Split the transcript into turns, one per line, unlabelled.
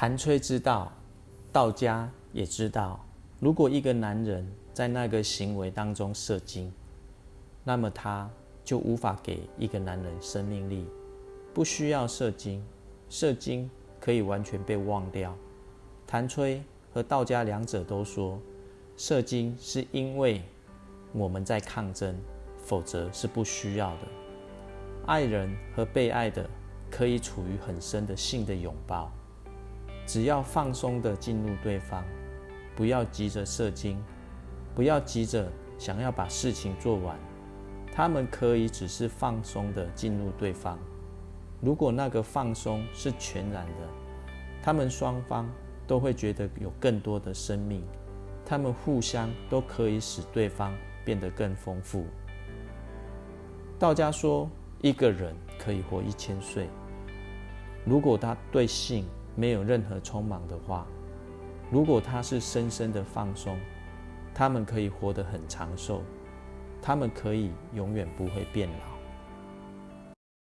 谭崔知道，道家也知道，如果一个男人在那个行为当中射精，那么他就无法给一个男人生命力，不需要射精，射精可以完全被忘掉。谭崔和道家两者都说，射精是因为我们在抗争，否则是不需要的。爱人和被爱的可以处于很深的性的拥抱。只要放松的进入对方，不要急着射精，不要急着想要把事情做完。他们可以只是放松的进入对方。如果那个放松是全然的，他们双方都会觉得有更多的生命。他们互相都可以使对方变得更丰富。道家说，一个人可以活一千岁，如果他对性。没有任何匆忙的话，如果他是深深的放松，他们可以活得很长寿，他们可以永远不会变老。